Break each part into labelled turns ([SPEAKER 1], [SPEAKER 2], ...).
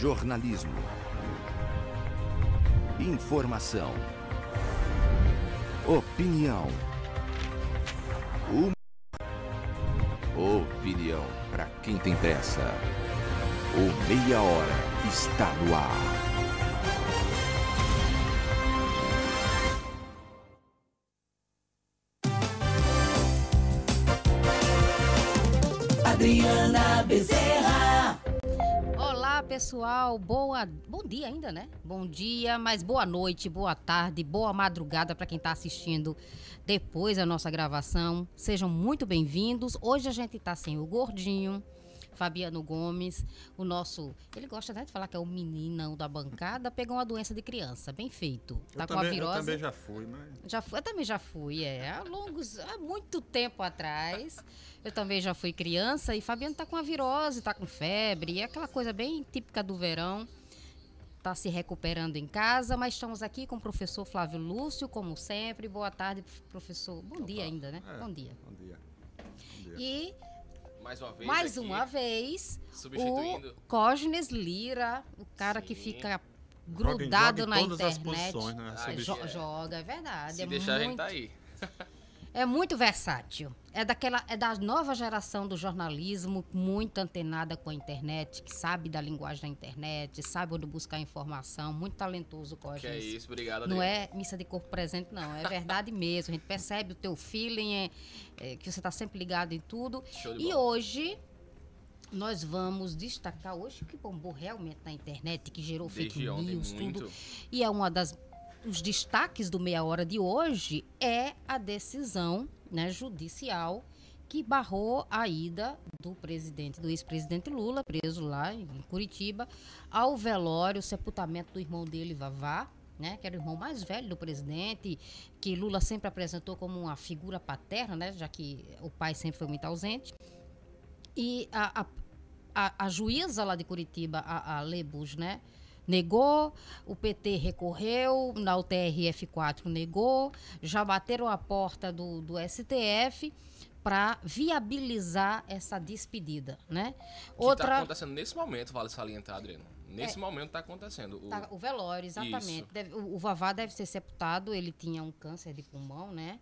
[SPEAKER 1] Jornalismo. Informação. Opinião. Humor. Opinião para quem tem pressa. O Meia Hora está no ar.
[SPEAKER 2] Adriana Bezerra.
[SPEAKER 3] Pessoal. Boa, bom dia ainda, né? Bom dia, mas boa noite, boa tarde, boa madrugada para quem está assistindo depois da nossa gravação. Sejam muito bem-vindos. Hoje a gente está sem o gordinho. Fabiano Gomes, o nosso. Ele gosta né, de falar que é o meninão da bancada, pegou uma doença de criança, bem feito. Tá
[SPEAKER 4] eu
[SPEAKER 3] com
[SPEAKER 4] também,
[SPEAKER 3] a virose.
[SPEAKER 4] Eu também já fui, mas.
[SPEAKER 3] Já fui, eu também já fui, é. Há longos, há muito tempo atrás. Eu também já fui criança e Fabiano tá com a virose, tá com febre, é aquela coisa bem típica do verão. Tá se recuperando em casa, mas estamos aqui com o professor Flávio Lúcio, como sempre. Boa tarde, professor. Bom dia ainda, né?
[SPEAKER 4] É,
[SPEAKER 3] Bom dia.
[SPEAKER 4] Bom dia. Bom dia.
[SPEAKER 3] E
[SPEAKER 5] Mais uma vez.
[SPEAKER 3] mais
[SPEAKER 5] aqui,
[SPEAKER 3] uma vez,
[SPEAKER 5] Substituindo.
[SPEAKER 3] o Cosnes Lira, o cara que
[SPEAKER 5] Sim.
[SPEAKER 3] fica
[SPEAKER 4] Joga em-
[SPEAKER 3] grudado
[SPEAKER 4] joga em
[SPEAKER 3] na
[SPEAKER 4] todas as
[SPEAKER 3] internet.
[SPEAKER 4] posições, né?
[SPEAKER 5] Ah,
[SPEAKER 3] joga, é verdade.
[SPEAKER 5] Se
[SPEAKER 3] é
[SPEAKER 5] deixar, a gente
[SPEAKER 3] muito,
[SPEAKER 5] tá aí.
[SPEAKER 3] É muito versátil. É daquela, é da nova geração do jornalismo, muito antenada com a internet, que sabe da linguagem da internet, sabe onde buscar informação, muito talentoso, Cosnes.
[SPEAKER 5] Que é isso, obrigado,
[SPEAKER 3] Não é missa de corpo presente, não. É verdade mesmo. A gente percebe o teu feeling, é, é, que você está sempre ligado em tudo.
[SPEAKER 5] Show de
[SPEAKER 3] E hoje nós vamos destacar hoje o que bombou realmente na internet, que gerou fake
[SPEAKER 5] Desde ontem,
[SPEAKER 3] news,
[SPEAKER 5] muito.
[SPEAKER 3] tudo. E é uma das os destaques do meia hora de hoje é a decisão, né, judicial que barrou a ida do presidente, do ex-presidente Lula, preso lá em Curitiba, ao velório, sepultamento do irmão dele, Vavá, né, que era o irmão mais velho do presidente, que Lula sempre apresentou como uma figura paterna, né, já que o pai sempre foi muito ausente. E a, a, a, a juíza lá de Curitiba, a, a Lebus, né? Negou, o PT recorreu, na UTRF4 negou, já bateram a porta do, do STF para viabilizar essa despedida, né?
[SPEAKER 5] Que tá acontecendo nesse momento, vale salientar, Adriano. Nesse momento tá acontecendo. O...
[SPEAKER 3] Tá, o velório, exatamente. Deve- o, o Vavá deve ser sepultado, ele tinha um câncer de pulmão, né?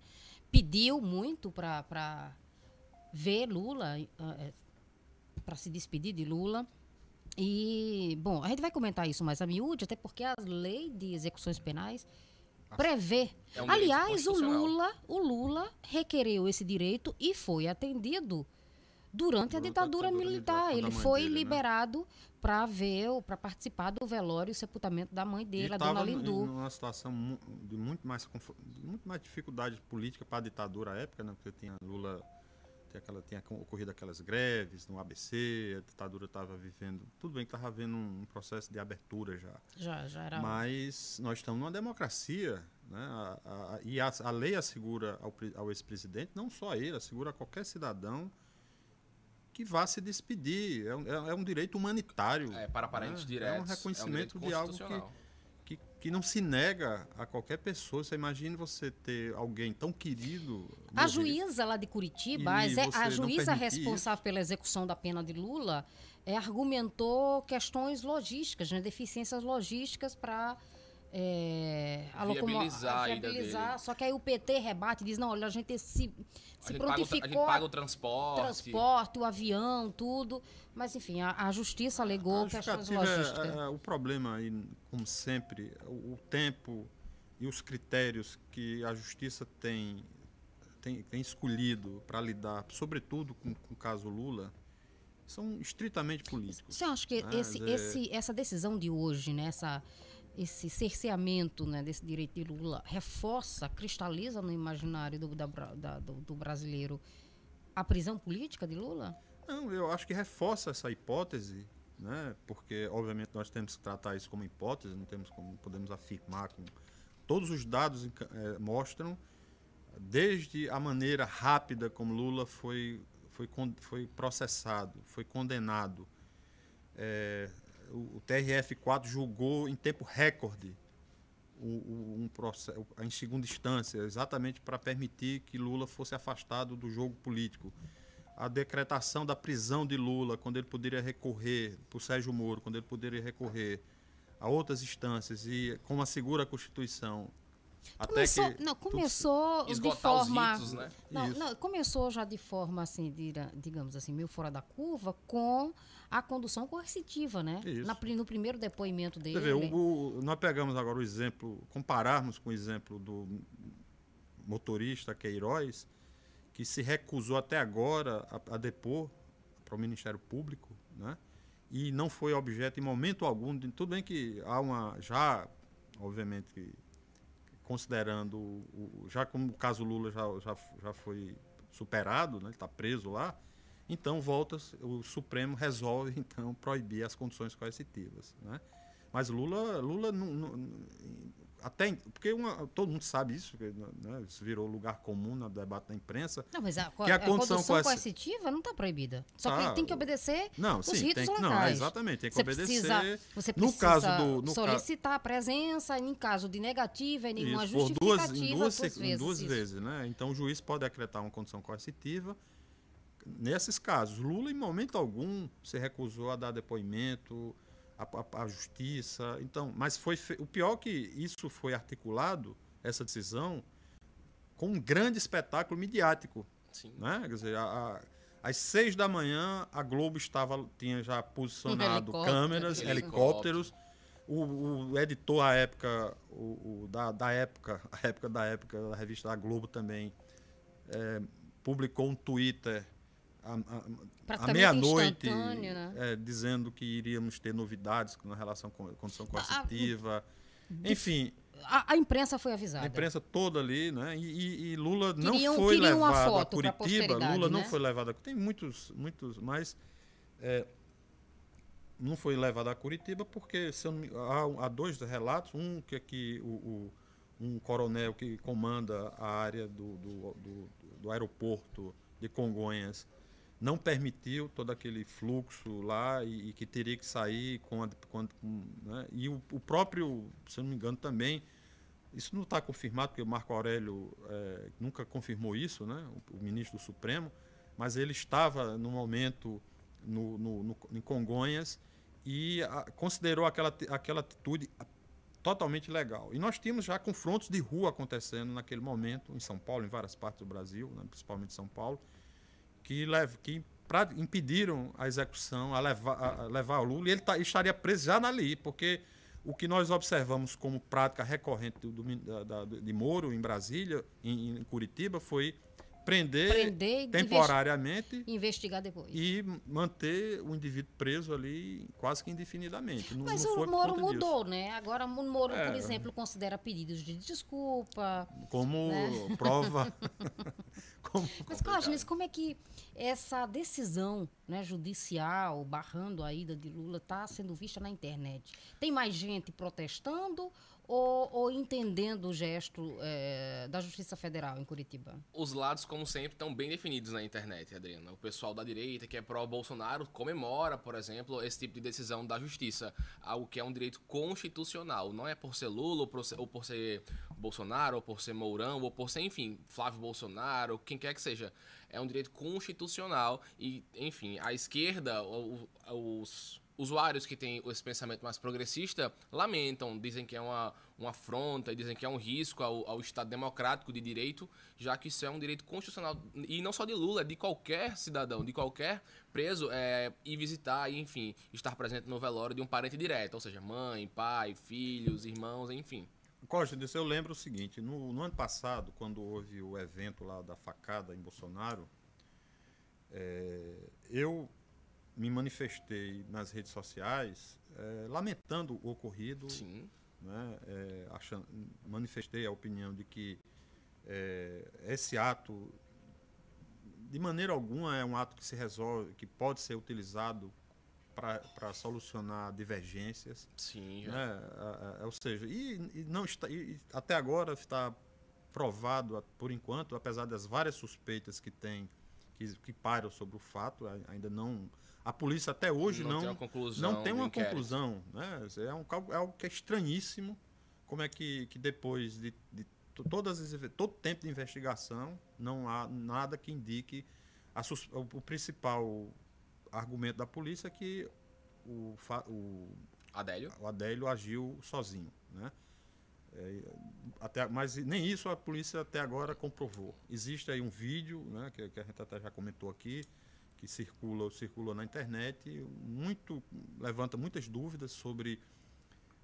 [SPEAKER 3] Pediu muito para ver Lula, para se despedir de Lula. E, bom, a gente vai comentar isso mais a miúde, até porque a lei de execuções penais prevê.
[SPEAKER 5] É um
[SPEAKER 3] Aliás, o. Lula, o Lula requereu esse direito e foi atendido durante a
[SPEAKER 4] a
[SPEAKER 3] ditadura militar. Ele
[SPEAKER 4] a
[SPEAKER 3] foi
[SPEAKER 4] dele, né?
[SPEAKER 3] liberado para ver, para participar do velório e sepultamento da mãe dele, a
[SPEAKER 4] estava
[SPEAKER 3] dona Lindu.
[SPEAKER 4] numa situação de muito mais, de muito mais dificuldade política para a ditadura à época, né? Porque tinha Lula, tinha, aquela, tinha co- ocorrido aquelas greves no ABC, a ditadura estava vivendo. Tudo bem que estava havendo um, um processo de abertura já.
[SPEAKER 3] Já, já era.
[SPEAKER 4] Mas nós estamos numa democracia, né? A- a- e a, a lei assegura ao, ao ex-presidente, não só ele, assegura a qualquer cidadão que vá se despedir. É um, é- é um direito humanitário.
[SPEAKER 5] É, para parentes
[SPEAKER 4] né?
[SPEAKER 5] diretos.
[SPEAKER 4] É um reconhecimento
[SPEAKER 5] direito
[SPEAKER 4] de algo que. Que, não se nega a qualquer pessoa. Você imagine você ter alguém tão querido.
[SPEAKER 3] A juíza lá de Curitiba,
[SPEAKER 4] E
[SPEAKER 3] a, juíza responsável pela execução da pena de Lula, é, argumentou questões logísticas, né, deficiências logísticas para é, a
[SPEAKER 5] Viabilizar a
[SPEAKER 3] viabilizar. Só que aí o PT rebate e diz, não, olha, a gente se,
[SPEAKER 5] A
[SPEAKER 3] se
[SPEAKER 5] gente, paga o, a gente
[SPEAKER 3] prontificou
[SPEAKER 5] paga o transporte.
[SPEAKER 3] transporte, o avião, tudo. Mas, enfim, a, a justiça alegou
[SPEAKER 4] A
[SPEAKER 3] questões
[SPEAKER 4] justificativa é-
[SPEAKER 3] logísticas.
[SPEAKER 4] é- o problema aí, como sempre, o, o tempo e os critérios que a justiça tem, tem, tem escolhido para lidar, sobretudo com, com o caso Lula, são estritamente políticos.
[SPEAKER 3] Você acha que
[SPEAKER 4] né?
[SPEAKER 3] esse,
[SPEAKER 4] É-
[SPEAKER 3] esse, essa decisão de hoje, né, essa, esse cerceamento né, desse direito de Lula, reforça, cristaliza no imaginário do, da da- do, do brasileiro a prisão política de Lula?
[SPEAKER 4] Não, eu acho que reforça essa hipótese, né? Porque obviamente nós temos que tratar isso como hipótese, não temos como podemos afirmar com todos os dados eh, mostram desde a maneira rápida como Lula foi foi, foi processado, foi condenado. Eh, o, o TRF4 julgou em tempo recorde o, o- um processo, em segunda instância, exatamente para permitir que Lula fosse afastado do jogo político. a decretação da prisão de Lula, quando ele poderia recorrer o Sérgio Moro, quando ele poderia recorrer a outras instâncias e como assegura a Constituição.
[SPEAKER 3] Começou,
[SPEAKER 4] até que
[SPEAKER 3] não, começou de forma.
[SPEAKER 5] os ritos, né?
[SPEAKER 3] Não, não, começou já de forma assim, dira- digamos assim, meio fora da curva, com a condução coercitiva, né? Na no primeiro depoimento dele.
[SPEAKER 4] Vê, o- o- nós pegamos agora o exemplo, compararmos com o exemplo do motorista Queiroz, que se recusou até agora a, a depor para o Ministério Público, né? E não foi objeto em momento algum, de, tudo bem que há uma, já, obviamente, que- considerando, o, já como o caso Lula já, já, já foi superado, né? ele está preso lá, então volta, o Supremo resolve então proibir as condições coercitivas, né? Mas Lula, Lula não, não- até em- porque uma- todo mundo sabe isso, que, né, isso virou lugar comum no debate da imprensa.
[SPEAKER 3] Não, mas a,
[SPEAKER 4] Que a
[SPEAKER 3] a
[SPEAKER 4] condição
[SPEAKER 3] coercitiva não está proibida. Só
[SPEAKER 4] Tá,
[SPEAKER 3] que tem que obedecer
[SPEAKER 4] Não,
[SPEAKER 3] os
[SPEAKER 4] sim,
[SPEAKER 3] ritos
[SPEAKER 4] tem não,
[SPEAKER 3] locais.
[SPEAKER 4] é, exatamente, tem que
[SPEAKER 3] Você
[SPEAKER 4] obedecer.
[SPEAKER 3] precisa, você
[SPEAKER 4] no
[SPEAKER 3] precisa
[SPEAKER 4] caso do no ca-
[SPEAKER 3] solicitar a presença em caso de negativa e nenhuma
[SPEAKER 4] Isso, por duas,
[SPEAKER 3] justificativa
[SPEAKER 4] em duas, se- em
[SPEAKER 3] vezes.
[SPEAKER 4] duas
[SPEAKER 3] isso.
[SPEAKER 4] vezes, né? Então o juiz pode decretar uma condição coercitiva. Nesses casos, Lula em momento algum se recusou a dar depoimento à, à- à justiça. Então, mas foi fe- o pior é que isso foi articulado essa decisão com um grande espetáculo midiático,
[SPEAKER 5] Sim.
[SPEAKER 4] né? Quer dizer, a- a- às seis da manhã a Globo estava tinha já posicionado
[SPEAKER 3] helicóptero,
[SPEAKER 4] câmeras,
[SPEAKER 3] isso.
[SPEAKER 4] helicópteros. O, o editor à época, o, o da, da época, a época da época, da revista da Globo também, é, publicou um Twitter à, meia-noite,
[SPEAKER 3] né?
[SPEAKER 4] é, dizendo que iríamos ter novidades na relação com a condição coercitiva. Enfim,
[SPEAKER 3] A, a imprensa foi avisada.
[SPEAKER 4] a imprensa toda ali, né? E, e- e Lula não
[SPEAKER 3] Queriam-
[SPEAKER 4] foi
[SPEAKER 3] queriam uma
[SPEAKER 4] levado a Curitiba. Lula não
[SPEAKER 3] né?
[SPEAKER 4] foi levado a Tem muitos, muitos, mas é, não foi levado a Curitiba porque não me- há, há dois relatos, um que é que o, o- um coronel que comanda a área do, do, do- do aeroporto de Congonhas não permitiu todo aquele fluxo lá e, e que teria que sair com, né? e o, o próprio, se eu não me engano também isso não está confirmado, porque o Marco Aurélio eh, nunca confirmou isso, né? o, o ministro do Supremo, mas ele estava no momento no, no- no- em Congonhas e a- considerou aquela, aquela atitude totalmente legal. E nós tínhamos já confrontos de rua acontecendo naquele momento, em São Paulo, em várias partes do Brasil, né? principalmente São Paulo, que, lev- que pra- impediram a execução, a levar, a- levar o Lula, e ele tá- estaria preso já ali, porque o que nós observamos como prática recorrente do, do- da- de Moro em Brasília, em, em Curitiba, foi prender,
[SPEAKER 3] Prender
[SPEAKER 4] temporariamente
[SPEAKER 3] Investigar depois.
[SPEAKER 4] e manter o indivíduo preso ali quase que indefinidamente. Não,
[SPEAKER 3] Mas
[SPEAKER 4] não
[SPEAKER 3] o
[SPEAKER 4] por
[SPEAKER 3] Moro
[SPEAKER 4] conta disso.
[SPEAKER 3] mudou, né? Agora o Moro, por
[SPEAKER 4] É.
[SPEAKER 3] exemplo, considera pedidos de desculpa.
[SPEAKER 4] Como
[SPEAKER 3] Né?
[SPEAKER 4] prova. como,
[SPEAKER 3] Mas, Cláudio, como é que essa decisão né, judicial barrando a ida de Lula está sendo vista na internet? Tem mais gente protestando ou, ou entendendo o gesto eh, da Justiça Federal em Curitiba?
[SPEAKER 5] Os lados, como sempre, estão bem definidos na internet, Adriana. O pessoal da direita, que é pró-Bolsonaro, comemora, por exemplo, esse tipo de decisão da justiça. Algo que é um direito constitucional. Não é por ser Lula, ou por ser, ou por ser Bolsonaro, ou por ser Mourão, ou por ser, enfim, Flávio Bolsonaro, quem quer que seja. É um direito constitucional e, enfim, a esquerda, os usuários que têm esse pensamento mais progressista lamentam, dizem que é uma, uma afronta, dizem que é um risco ao, ao Estado democrático de direito, já que isso é um direito constitucional, e não só de Lula, é de qualquer cidadão, de qualquer preso, é, ir visitar e, enfim, estar presente no velório de um parente direto, ou seja, mãe, pai, filhos, irmãos, enfim.
[SPEAKER 4] Costa, eu lembro o seguinte: no, no ano passado, quando houve o evento lá da facada em Bolsonaro, eh, eu me manifestei nas redes sociais eh, lamentando o ocorrido,
[SPEAKER 5] Sim,
[SPEAKER 4] né, eh, achando- manifestei a opinião de que eh, esse ato, de maneira alguma, é um ato que se resolve, que pode ser utilizado para solucionar divergências
[SPEAKER 5] sim,
[SPEAKER 4] né? a- Ou seja, e, e não está, e- até agora está provado, por enquanto, apesar das várias suspeitas que tem, que, que pairam sobre o fato, ainda não. A polícia até hoje
[SPEAKER 5] Não
[SPEAKER 4] não,
[SPEAKER 5] tem uma conclusão
[SPEAKER 4] não tem uma conclusão. Né? É, um, é algo que é estranhíssimo. Como é que, que depois de, de to- todas as, todo tempo de investigação, não há nada que indique a o, principal argumento da polícia é que o, o,
[SPEAKER 5] Adélio?
[SPEAKER 4] o Adélio agiu sozinho, né? É, até, mas nem isso a polícia até agora comprovou. Existe aí um vídeo, né, que, que a gente até já comentou aqui, que circula, circula na internet, muito levanta muitas dúvidas sobre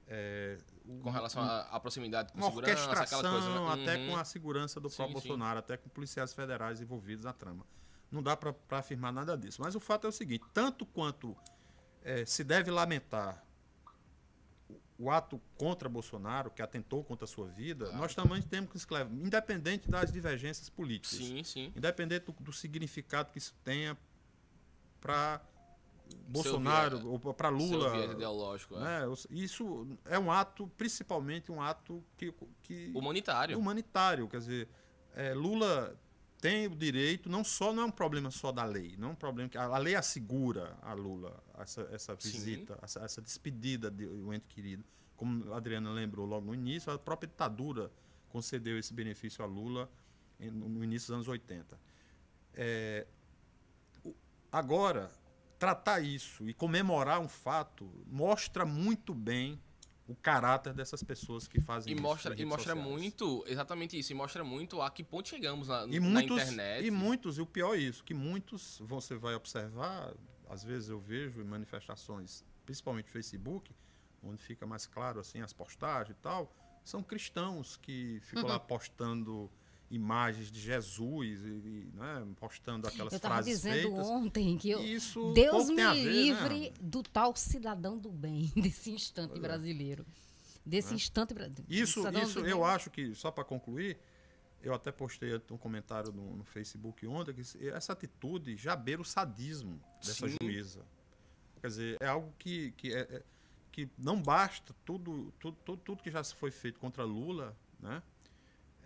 [SPEAKER 4] é, o-
[SPEAKER 5] Com relação à, proximidade com
[SPEAKER 4] uma
[SPEAKER 5] segurança,
[SPEAKER 4] orquestração,
[SPEAKER 5] aquela coisa. né?
[SPEAKER 4] até
[SPEAKER 5] Uhum.
[SPEAKER 4] com a segurança do
[SPEAKER 5] Sim,
[SPEAKER 4] próprio
[SPEAKER 5] sim.
[SPEAKER 4] Bolsonaro, até com policiais federais envolvidos na trama. Não dá para afirmar nada disso. Mas o fato é o seguinte: tanto quanto eh, se deve lamentar o, o ato contra Bolsonaro, que atentou contra a sua vida,
[SPEAKER 5] Claro.
[SPEAKER 4] nós também temos que escrever, independente das divergências políticas,
[SPEAKER 5] Sim, sim.
[SPEAKER 4] independente do, do significado que isso tenha para Bolsonaro ou para Lula.
[SPEAKER 5] ideológico. é.
[SPEAKER 4] Né? Os- Isso é um ato, principalmente um ato que, que
[SPEAKER 5] Humanitário.
[SPEAKER 4] humanitário. Quer dizer, é, Lula tem o direito, não só não é um problema só da lei, não é um problema que a, lei assegura a Lula essa, essa visita, essa, essa despedida de um ente querido. Como a Adriana lembrou logo no início, a própria ditadura concedeu esse benefício a Lula no início dos anos 80. É, agora, tratar isso e comemorar um fato mostra muito bem o caráter dessas pessoas que fazem
[SPEAKER 5] E
[SPEAKER 4] isso.
[SPEAKER 5] mostra, e mostra
[SPEAKER 4] sociais.
[SPEAKER 5] muito, exatamente isso, e mostra muito a que ponto chegamos na,
[SPEAKER 4] E
[SPEAKER 5] na
[SPEAKER 4] muitos,
[SPEAKER 5] internet.
[SPEAKER 4] e muitos, e o pior é isso, que muitos você vai observar, às vezes eu vejo em manifestações, principalmente no Facebook, onde fica mais claro assim as postagens e tal, são cristãos que ficam
[SPEAKER 3] Uhum.
[SPEAKER 4] lá postando imagens de Jesus e, e, né, postando aquelas
[SPEAKER 3] Eu estava
[SPEAKER 4] frases
[SPEAKER 3] dizendo
[SPEAKER 4] feitas.
[SPEAKER 3] ontem que eu,
[SPEAKER 4] isso
[SPEAKER 3] Deus me
[SPEAKER 4] ver, né?
[SPEAKER 3] livre do tal cidadão do bem, desse instante
[SPEAKER 4] é.
[SPEAKER 3] brasileiro. Desse instante brasileiro.
[SPEAKER 4] Isso, isso eu acho que, só para concluir, eu até postei um comentário no, no Facebook ontem, que essa atitude já beira o sadismo dessa
[SPEAKER 5] Sim.
[SPEAKER 4] juíza. Quer dizer, é algo que, que, é, é- que não basta tudo, tudo, tudo, tudo que já se foi feito contra Lula, né?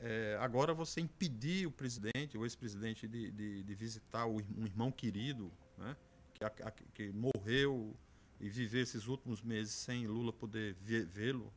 [SPEAKER 4] É, agora você impedir o presidente, o ex-presidente, de, de, de visitar o um irmão querido, né? que, a- que morreu e viver esses últimos meses sem Lula poder vê-lo,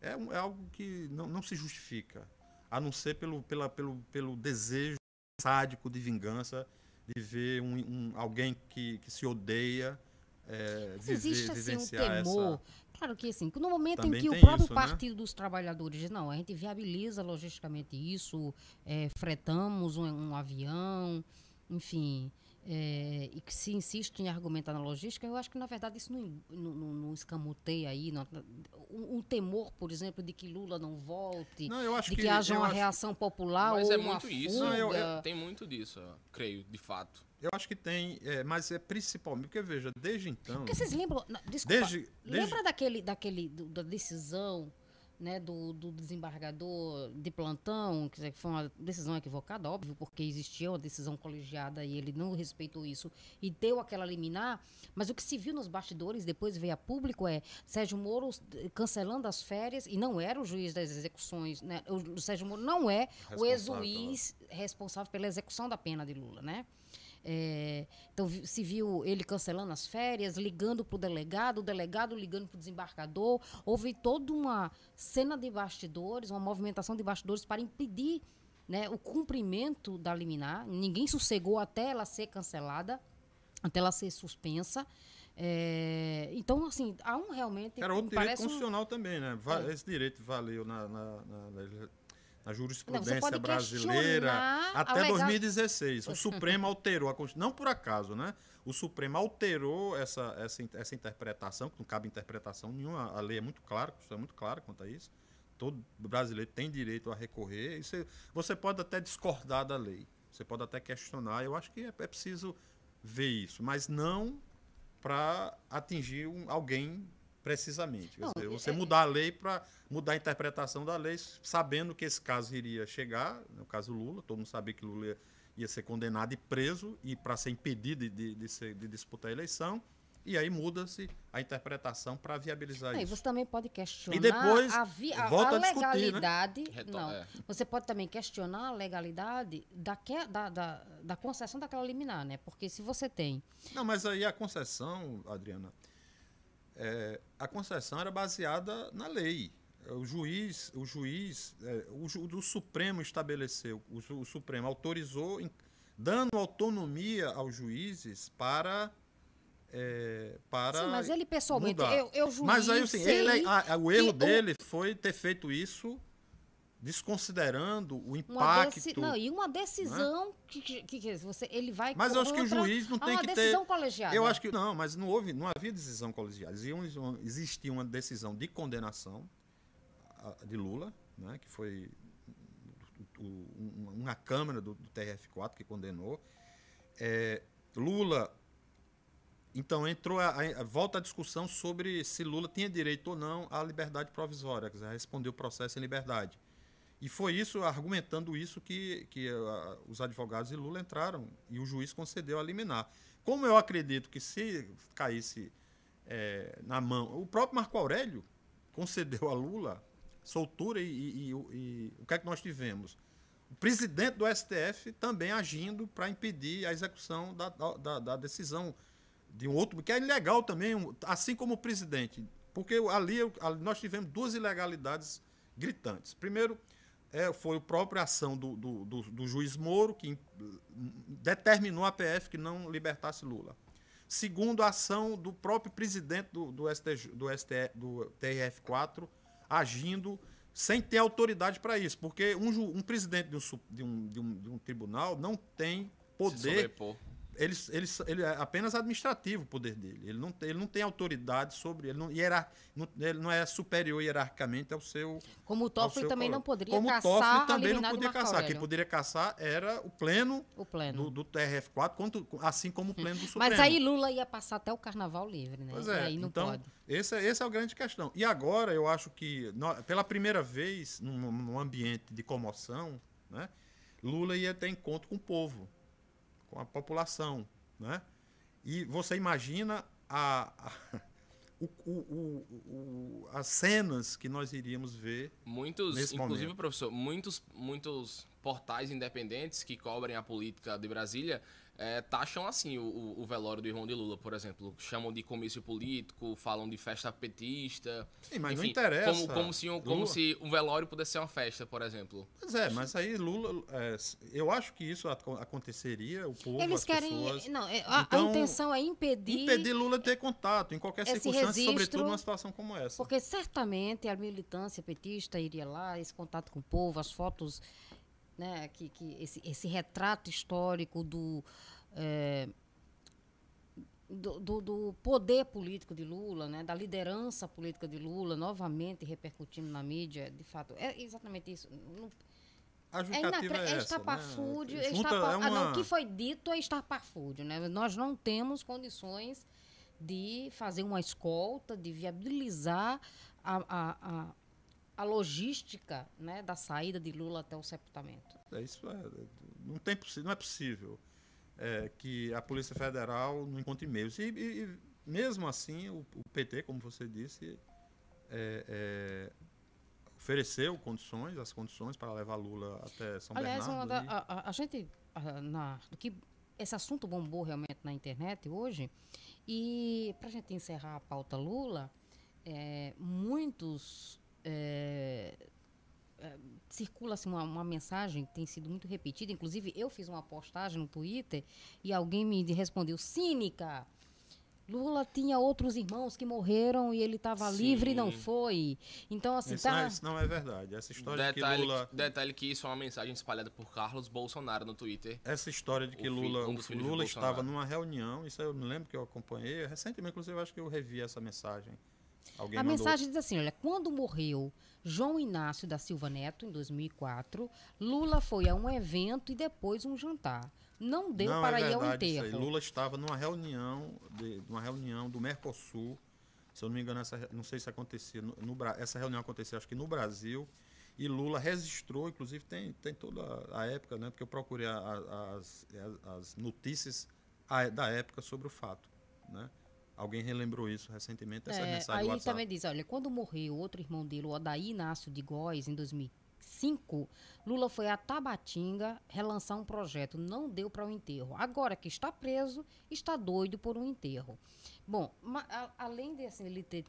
[SPEAKER 4] é, um- é algo que não, não se justifica, a não ser pelo, pela, pelo, pelo desejo sádico de vingança de ver um, um- alguém que, que se odeia é, viver,
[SPEAKER 3] existe assim um
[SPEAKER 4] vivenciar
[SPEAKER 3] temor.
[SPEAKER 4] essa...
[SPEAKER 3] Claro que assim, no momento
[SPEAKER 4] Também
[SPEAKER 3] em que o próprio
[SPEAKER 4] isso, né?
[SPEAKER 3] Partido dos Trabalhadores diz, não, a gente viabiliza logisticamente isso, é, fretamos um, um avião, enfim, é, e que se insiste em argumentar na logística, eu acho que na verdade isso não, não, não- não escamoteia aí. não- um, um temor, por exemplo, de que Lula não volte,
[SPEAKER 4] Não, eu acho
[SPEAKER 3] de que,
[SPEAKER 4] que
[SPEAKER 3] haja uma
[SPEAKER 4] acho-
[SPEAKER 3] reação popular
[SPEAKER 5] Mas
[SPEAKER 3] ou
[SPEAKER 5] é
[SPEAKER 3] uma
[SPEAKER 5] muito isso.
[SPEAKER 3] fuga.
[SPEAKER 4] Não, eu- eu-
[SPEAKER 5] Tem muito disso, eu creio, de fato.
[SPEAKER 4] Eu acho que tem, é, mas é principalmente, porque veja, desde então...
[SPEAKER 3] Porque vocês lembram, desculpa,
[SPEAKER 4] Desde, desde,
[SPEAKER 3] Lembra daquele, daquele do- da decisão né, do, do desembargador de plantão, que foi uma decisão equivocada, óbvio, porque existia uma decisão colegiada e ele não respeitou isso e deu aquela liminar, mas o que se viu nos bastidores, depois veio a público, é Sérgio Moro cancelando as férias, e não era o juiz das execuções, né? O, o Sérgio Moro não é o ex-juiz responsável pela execução da pena de Lula, né? É, então se viu ele cancelando as férias, ligando para o delegado, o delegado ligando para o desembargador. Houve toda uma cena de bastidores, uma movimentação de bastidores para impedir né, o cumprimento da liminar. Ninguém sossegou até ela ser cancelada, até ela ser suspensa. É, então, assim, há um realmente.
[SPEAKER 4] Era outro direito
[SPEAKER 3] parece um-
[SPEAKER 4] constitucional também, né?
[SPEAKER 3] É.
[SPEAKER 4] Esse direito valeu na, na, na, na- jurisprudência
[SPEAKER 3] Não, você
[SPEAKER 4] brasileira até
[SPEAKER 3] legal-
[SPEAKER 4] 2016. O Supremo alterou a Constituição. Não por acaso, né? O Supremo alterou essa, essa, essa interpretação, que não cabe interpretação nenhuma. A lei é muito clara, a Constituição é muito clara quanto a isso. Todo brasileiro tem direito a recorrer. É- você pode até discordar da lei. Você pode até questionar. Eu acho que é, é preciso ver isso, mas não para atingir um- alguém precisamente. Quer
[SPEAKER 3] Não,
[SPEAKER 4] dizer, você
[SPEAKER 3] é-
[SPEAKER 4] mudar a lei para mudar a interpretação da lei, sabendo que esse caso iria chegar, no caso Lula, todo mundo sabia que Lula ia, ia ser condenado e preso e para ser impedido de, de, ser- de disputar a eleição, e aí muda-se a interpretação para viabilizar
[SPEAKER 3] Não, e
[SPEAKER 4] isso.
[SPEAKER 3] você também pode questionar
[SPEAKER 4] E depois
[SPEAKER 3] a, vi- a-
[SPEAKER 4] volta
[SPEAKER 3] a
[SPEAKER 4] a discutir, né?
[SPEAKER 3] legalidade. Não,
[SPEAKER 5] é.
[SPEAKER 3] você pode também questionar a legalidade daque- da, da, da concessão daquela liminar, né? Porque se você tem.
[SPEAKER 4] Não, mas aí a concessão, Adriana, é, a concessão era baseada na lei. O juiz, o juiz, é, o, ju- o Supremo estabeleceu, o, o Supremo autorizou em- dando autonomia aos juízes para. é, para
[SPEAKER 3] Sim, mas ele pessoalmente,
[SPEAKER 4] mudar.
[SPEAKER 3] eu, eu juiz,
[SPEAKER 4] Mas aí, assim, ele, a- a- o erro dele foi ter feito isso desconsiderando o
[SPEAKER 3] uma
[SPEAKER 4] impacto.
[SPEAKER 3] deci- não, e uma decisão que, que, que- que você, ele vai
[SPEAKER 4] Mas eu acho que o juiz não tem
[SPEAKER 3] uma
[SPEAKER 4] que ter.
[SPEAKER 3] decisão colegiada.
[SPEAKER 4] Eu acho que não, mas não houve, não havia decisão colegiada. Existia uma- uma decisão de condenação de Lula, né, que foi um- uma câmara do, do TRF4 que condenou. É, Lula, então entrou a, a- volta a discussão sobre se Lula tinha direito ou não à liberdade provisória, quer dizer, a responder o processo em liberdade. E foi isso, argumentando isso, que, que ah, os advogados de Lula entraram e o juiz concedeu a liminar. Como eu acredito que se caísse eh, na mão. O próprio Marco Aurélio concedeu a Lula soltura e, e- e o- e o que é que nós tivemos? O presidente do STF também agindo para impedir a execução da, da- da- decisão de um outro, que é ilegal também, assim como o presidente. Porque ali, ali nós tivemos duas ilegalidades gritantes. Primeiro, é, foi a própria ação do, do, do- do juiz Moro, que hum, determinou a PF que não libertasse Lula. Segundo, a ação do próprio presidente do, do, STJ, do, STE, do TRF4, agindo sem ter autoridade para isso. Porque um, um presidente de um, de, um, de, um, tribunal não tem poder. Ele, ele, ele é apenas administrativo o poder dele. Ele não tem, ele não tem autoridade sobre. Ele não, hierar, não, ele não é superior hierarquicamente ao seu.
[SPEAKER 3] Como o Toffoli também
[SPEAKER 4] colega.
[SPEAKER 3] não poderia
[SPEAKER 4] Como o
[SPEAKER 3] caçar
[SPEAKER 4] Toffoli
[SPEAKER 3] a
[SPEAKER 4] também não podia caçar. Quem
[SPEAKER 3] Aurélio.
[SPEAKER 4] poderia caçar era o pleno
[SPEAKER 3] O pleno.
[SPEAKER 4] do, do TRF4, quanto, assim como o pleno do Supremo.
[SPEAKER 3] Mas aí Lula ia passar até o carnaval livre, né?
[SPEAKER 4] Pois
[SPEAKER 3] E
[SPEAKER 4] é,
[SPEAKER 3] aí não
[SPEAKER 4] então,
[SPEAKER 3] pode.
[SPEAKER 4] esse, é- esse é a grande questão. E agora, eu acho que, pela primeira vez, num, num ambiente de comoção, né, Lula ia ter encontro com o povo, com a população. Né? E você imagina a, a- o- o- o- as cenas que nós iríamos ver.
[SPEAKER 5] Muitos,
[SPEAKER 4] Nesse
[SPEAKER 5] inclusive,
[SPEAKER 4] momento.
[SPEAKER 5] professor, muitos, muitos portais independentes que cobrem a política de Brasília eh, taxam assim o, o- velório do irmão de Lula, por exemplo. Chamam de comício político, falam de festa petista.
[SPEAKER 4] Sim, mas não
[SPEAKER 5] Enfim,
[SPEAKER 4] interessa.
[SPEAKER 5] Como, como, se, um- como
[SPEAKER 4] Lula-
[SPEAKER 5] se um velório pudesse ser uma festa, por exemplo.
[SPEAKER 4] Pois é, mas aí Lula. é, eu acho que isso aco- aconteceria, o povo,
[SPEAKER 3] Eles
[SPEAKER 4] as
[SPEAKER 3] querem.
[SPEAKER 4] pessoas.
[SPEAKER 3] Não, é, a, a
[SPEAKER 4] Então,
[SPEAKER 3] intenção é impedir.
[SPEAKER 4] Impedir Lula de ter contato em qualquer circunstância,
[SPEAKER 3] registro-
[SPEAKER 4] sobretudo numa situação como essa.
[SPEAKER 3] Porque certamente a militância petista iria lá, esse contato com o povo, as fotos, né, que, que esse, esse retrato histórico do, eh, do, do- do poder político de Lula, né, da liderança política de Lula, novamente repercutindo na mídia, de fato, é exatamente isso. Não-
[SPEAKER 4] A
[SPEAKER 3] é, inacre-
[SPEAKER 4] é,
[SPEAKER 3] é
[SPEAKER 4] essa,
[SPEAKER 3] estapafúrdio,
[SPEAKER 4] né?
[SPEAKER 3] é
[SPEAKER 4] Junta-
[SPEAKER 3] estapa-
[SPEAKER 4] é
[SPEAKER 3] ah, não,
[SPEAKER 4] uma-
[SPEAKER 3] o que foi dito é estapafúrdio, né? Nós não temos condições de fazer uma escolta, de viabilizar a, a, a, a logística né, da saída de Lula até o sepultamento.
[SPEAKER 4] É isso é, não, tem, não é possível é, que a Polícia Federal não encontre meios. E, e- e mesmo assim, o, o PT, como você disse, é, é, ofereceu condições, as condições para levar Lula até São
[SPEAKER 3] Aliás,
[SPEAKER 4] Bernardo.
[SPEAKER 3] da-
[SPEAKER 4] e-
[SPEAKER 3] a, a- a gente, a- na, do que esse assunto bombou realmente na internet hoje, e para a gente encerrar a pauta Lula, é, muitos. É, é, circula assim, uma, uma mensagem que tem sido muito repetida, inclusive eu fiz uma postagem no Twitter e alguém me respondeu, cínica, Lula tinha outros irmãos que morreram e ele estava livre e não foi. Então, assim,
[SPEAKER 4] isso, não
[SPEAKER 3] tá...
[SPEAKER 4] é, isso não é verdade. Essa história de que
[SPEAKER 5] Detalhe,
[SPEAKER 4] Lula.
[SPEAKER 5] detalhe que isso é uma mensagem espalhada por Carlos Bolsonaro no Twitter.
[SPEAKER 4] Essa história de que
[SPEAKER 5] O filho-
[SPEAKER 4] Lula,
[SPEAKER 5] um dos
[SPEAKER 4] o
[SPEAKER 5] filhos de
[SPEAKER 4] Lula estava numa reunião, isso eu me lembro que eu acompanhei. Recentemente, inclusive, eu acho que eu revi essa mensagem. Alguém
[SPEAKER 3] A
[SPEAKER 4] mandou.
[SPEAKER 3] mensagem diz assim: olha, quando morreu João Inácio da Silva Neto, em 2004, Lula foi a um evento e depois um jantar. Não deu
[SPEAKER 4] não,
[SPEAKER 3] para
[SPEAKER 4] é
[SPEAKER 3] ir ao enterro.
[SPEAKER 4] Lula estava numa reunião, de, uma reunião do Mercosul. Se eu não me engano, essa, não sei se acontecia. No, no essa reunião acontecia, acho que no Brasil. E Lula registrou, inclusive tem, tem toda a época, né? Porque eu procurei a- a- as, as, as notícias da época sobre o fato. Né? Alguém relembrou isso recentemente, essa
[SPEAKER 3] É,
[SPEAKER 4] mensagem
[SPEAKER 3] aí
[SPEAKER 4] WhatsApp.
[SPEAKER 3] também diz, olha, quando morreu outro irmão dele, o Odaí Inácio de Góes, em 2005, Lula foi a Tabatinga relançar um projeto, não deu para o enterro. Agora que está preso, está doido por um enterro. Bom, a- além de assim, ele ter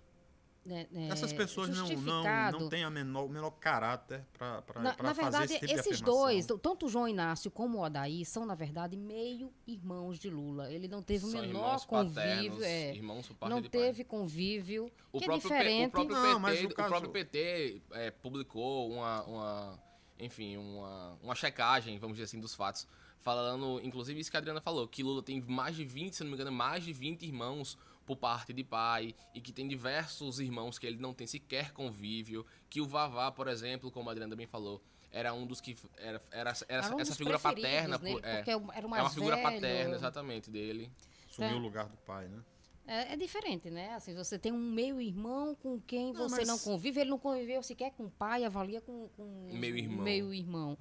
[SPEAKER 3] né, né,
[SPEAKER 4] Essas pessoas não, não, não têm a menor, o menor caráter para fazer
[SPEAKER 3] verdade,
[SPEAKER 4] esse tipo de
[SPEAKER 3] esses dois, tanto o João Inácio como o Odaí, são, na verdade, meio irmãos de Lula. Ele não teve o menor
[SPEAKER 5] irmãos
[SPEAKER 3] convívio.
[SPEAKER 5] paternos,
[SPEAKER 3] é,
[SPEAKER 5] irmãos
[SPEAKER 3] não
[SPEAKER 5] de pai.
[SPEAKER 3] teve convívio.
[SPEAKER 5] O
[SPEAKER 3] que é
[SPEAKER 5] próprio, P-
[SPEAKER 3] diferente.
[SPEAKER 5] o próprio
[SPEAKER 4] Não,
[SPEAKER 5] PT,
[SPEAKER 4] mas o
[SPEAKER 5] o
[SPEAKER 4] caso-
[SPEAKER 5] próprio PT é, publicou uma, uma- enfim, uma, uma checagem, vamos dizer assim, dos fatos, falando, inclusive isso que a Adriana falou, que Lula tem mais de 20, se não me engano, mais de 20 irmãos por parte de pai, e que tem diversos irmãos que ele não tem sequer convívio, que o Vavá, por exemplo, como a Adriana também falou, era um dos que era, era, era
[SPEAKER 3] Era um
[SPEAKER 5] essa figura paterna,
[SPEAKER 3] nele,
[SPEAKER 5] por- é,
[SPEAKER 3] porque era o
[SPEAKER 5] é uma figura paterna, exatamente, dele.
[SPEAKER 4] Assumiu
[SPEAKER 3] É.
[SPEAKER 4] o lugar do pai, né?
[SPEAKER 3] É, é diferente, né? Assim, você tem um meio-irmão com quem
[SPEAKER 4] Não,
[SPEAKER 3] você
[SPEAKER 4] mas-
[SPEAKER 3] não convive, ele não conviveu sequer com o pai, avalia com, com
[SPEAKER 5] Meio-irmão.
[SPEAKER 3] meio-irmão.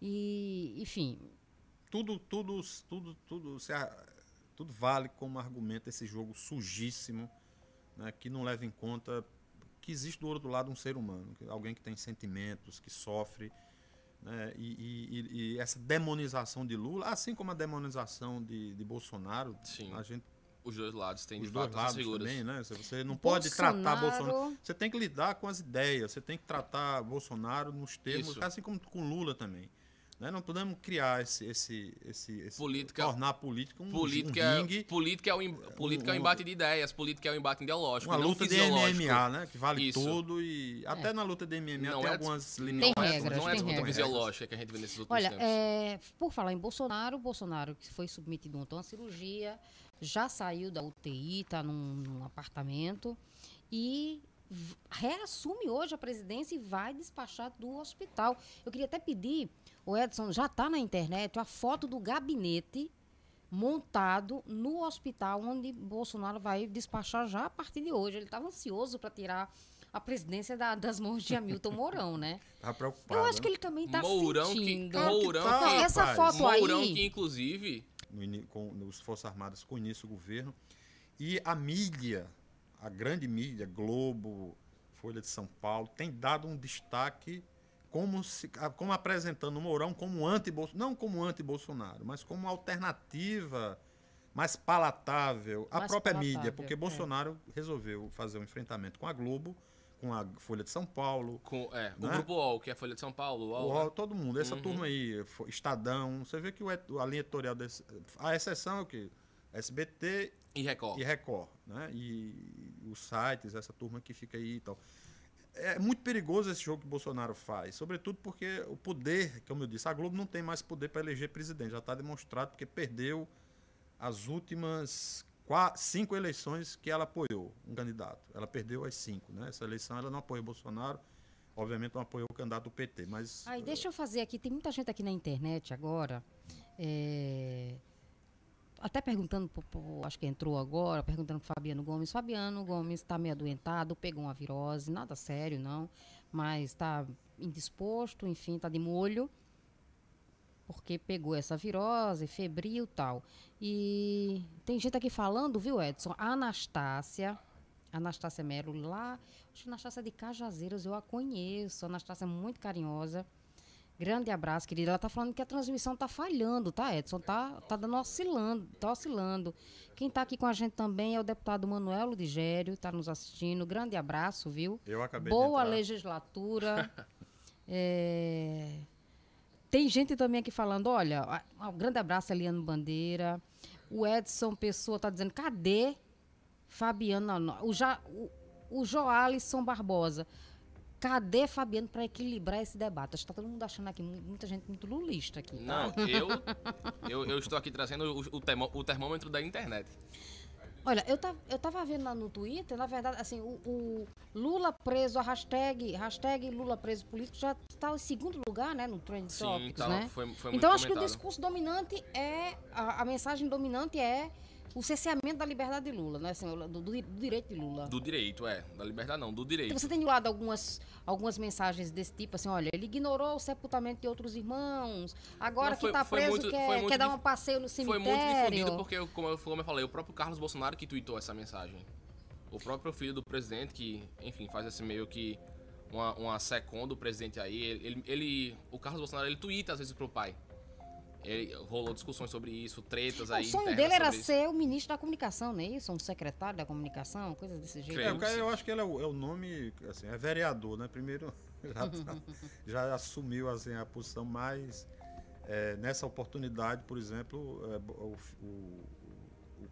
[SPEAKER 3] E, enfim,
[SPEAKER 4] Tudo, tudo, tudo, tudo, se tudo vale como argumento esse jogo sujíssimo, né, que não leva em conta que existe do outro lado um ser humano, alguém que tem sentimentos, que sofre, né, e, e- e- essa demonização de Lula, assim como a demonização de, de Bolsonaro,
[SPEAKER 5] Sim.
[SPEAKER 4] a gente
[SPEAKER 5] Os dois lados têm,
[SPEAKER 4] os
[SPEAKER 5] de
[SPEAKER 4] dois lados
[SPEAKER 5] figuras.
[SPEAKER 4] também, né? Você- não pode tratar Bolsonaro. Você tem que lidar com as ideias, você tem que tratar Bolsonaro nos termos,
[SPEAKER 5] Isso.
[SPEAKER 4] assim como com Lula também. Né? Não podemos criar esse, esse, esse, esse
[SPEAKER 5] Política-
[SPEAKER 4] tornar a política um,
[SPEAKER 5] Política,
[SPEAKER 4] um ringue,
[SPEAKER 5] política, é o, em- política é o
[SPEAKER 4] um-
[SPEAKER 5] embate de ideias, política é o embate ideológico,
[SPEAKER 4] uma
[SPEAKER 5] não
[SPEAKER 4] luta de. MMA, né? Que vale
[SPEAKER 5] Isso.
[SPEAKER 4] tudo e até na luta de MMA
[SPEAKER 5] Não
[SPEAKER 4] tem
[SPEAKER 5] é
[SPEAKER 4] algumas
[SPEAKER 3] Tem
[SPEAKER 4] limitações.
[SPEAKER 5] Não é,
[SPEAKER 3] regras,
[SPEAKER 5] não é
[SPEAKER 3] tem
[SPEAKER 5] disputa
[SPEAKER 3] regras.
[SPEAKER 5] fisiológica que a gente vê nesses últimos
[SPEAKER 3] Olha,
[SPEAKER 5] tempos.
[SPEAKER 3] é, por falar em Bolsonaro, Bolsonaro que foi submetido ontem a uma cirurgia, já saiu da UTI, está num, num apartamento e reassume hoje a presidência e vai despachar do hospital. Eu queria até pedir, o Edson, já está na internet a foto do gabinete montado no hospital onde Bolsonaro vai despachar já a partir de hoje. Ele estava ansioso para tirar a presidência da- das mãos de Hamilton Mourão, né?
[SPEAKER 4] Tá preocupado.
[SPEAKER 3] Eu acho
[SPEAKER 4] né?
[SPEAKER 3] que ele também está
[SPEAKER 5] Mourão
[SPEAKER 3] sentindo.
[SPEAKER 4] Que
[SPEAKER 5] Mourão
[SPEAKER 4] tá,
[SPEAKER 5] que,
[SPEAKER 3] Não, essa
[SPEAKER 4] rapaz.
[SPEAKER 3] foto aí-
[SPEAKER 5] Mourão que inclusive
[SPEAKER 4] no com os Forças Armadas com o início do governo. E a mídia, a grande mídia, Globo, Folha de São Paulo, tem dado um destaque como, se, como apresentando o Mourão como anti não como anti-Bolsonaro, mas como alternativa mais palatável à
[SPEAKER 3] Mais
[SPEAKER 4] própria
[SPEAKER 3] palatável,
[SPEAKER 4] mídia, porque
[SPEAKER 3] é.
[SPEAKER 4] Bolsonaro resolveu fazer um enfrentamento com a Globo, com a Folha de São Paulo,
[SPEAKER 5] com é, o
[SPEAKER 4] Né?
[SPEAKER 5] grupo UOL, que é a Folha de São Paulo, o
[SPEAKER 4] o
[SPEAKER 5] UOL,
[SPEAKER 4] UOL,
[SPEAKER 5] né?
[SPEAKER 4] todo mundo, essa
[SPEAKER 5] Uhum.
[SPEAKER 4] turma aí, Estadão, você vê que o a linha editorial desse. A exceção é o quê? SBT
[SPEAKER 5] e Record.
[SPEAKER 4] e Record, né? E os sites, essa turma que fica aí e tal. É muito perigoso esse jogo que Bolsonaro faz, sobretudo porque o poder, como eu disse, a Globo não tem mais poder para eleger presidente, já está demonstrado porque perdeu as últimas qua- cinco eleições que ela apoiou um candidato. Ela perdeu as cinco, né? Essa eleição ela não apoiou Bolsonaro, obviamente não apoiou o candidato do PT, mas
[SPEAKER 3] Aí, deixa eu fazer aqui, tem muita gente aqui na internet agora, é, até perguntando, pro- pro- acho que entrou agora, perguntando pro Fabiano Gomes. Fabiano Gomes está meio adoentado, pegou uma virose, nada sério não, mas está indisposto, enfim, está de molho, porque pegou essa virose, febril e tal. E tem gente aqui falando, viu, Edson? A Anastácia, Anastácia Melo lá, acho que Anastácia de Cajazeiras, eu a conheço. A Anastácia é muito carinhosa. Grande abraço, querida. Ela tá falando que a transmissão tá falhando, tá, Edson? Tá, tá dando oscilando, tá oscilando. Quem tá aqui com a gente também é o deputado Manuel Digério, tá nos assistindo. Grande abraço, viu?
[SPEAKER 4] eu acabei
[SPEAKER 3] Boa
[SPEAKER 4] de
[SPEAKER 3] legislatura. É, Tem gente também aqui falando, olha, um grande abraço a Eliane Bandeira. O Edson Pessoa tá dizendo, cadê Fabiana? No- O, ja, o, o Joalisson Barbosa. Cadê Fabiano para equilibrar esse debate? Acho que tá todo mundo achando aqui, mu- muita gente muito lulista aqui. tá?
[SPEAKER 5] Não, eu, eu, eu estou aqui trazendo o, o, termô- o termômetro da internet.
[SPEAKER 3] Olha, eu tava, eu tava vendo lá no Twitter, na verdade, assim, o, o Lula preso, a hashtag, hashtag Lula preso político já está em segundo lugar, né, no Trend
[SPEAKER 5] Sim,
[SPEAKER 3] Topics,
[SPEAKER 5] tá,
[SPEAKER 3] né?
[SPEAKER 5] foi, foi muito
[SPEAKER 3] então, acho que o
[SPEAKER 5] comentado.
[SPEAKER 3] discurso dominante é, a, a mensagem dominante é o cerceamento da liberdade de Lula, né, assim, do, do- direito de Lula.
[SPEAKER 5] Do direito, é. Da liberdade não, do direito.
[SPEAKER 3] Então, você tem de lado algumas, algumas mensagens desse tipo, assim, olha, ele ignorou o sepultamento de outros irmãos, agora
[SPEAKER 5] Não,
[SPEAKER 3] que
[SPEAKER 5] foi-
[SPEAKER 3] está
[SPEAKER 5] foi
[SPEAKER 3] preso
[SPEAKER 5] muito-
[SPEAKER 3] quer,
[SPEAKER 5] foi muito
[SPEAKER 3] quer dar um passeio no
[SPEAKER 5] Foi
[SPEAKER 3] cemitério.
[SPEAKER 5] muito difundido porque, como eu, como eu falei, o próprio Carlos Bolsonaro que tweetou essa mensagem. O próprio filho do presidente, que, enfim, faz esse meio que uma, uma second do presidente aí, ele, ele- ele- O Carlos Bolsonaro, ele twitta às vezes pro pai. Ele, rolou discussões sobre isso, tretas
[SPEAKER 3] O
[SPEAKER 5] aí.
[SPEAKER 3] sonho
[SPEAKER 5] internas
[SPEAKER 3] dele era
[SPEAKER 5] sobre isso.
[SPEAKER 3] ser o ministro da comunicação, não é isso? Um secretário da comunicação, coisa desse jeito.
[SPEAKER 4] É, o cara, eu acho que ele é o, é o nome, assim, é vereador, né? Primeiro já, tá- já assumiu assim, a posição mais. é, nessa oportunidade, por exemplo, é, o, o, o, o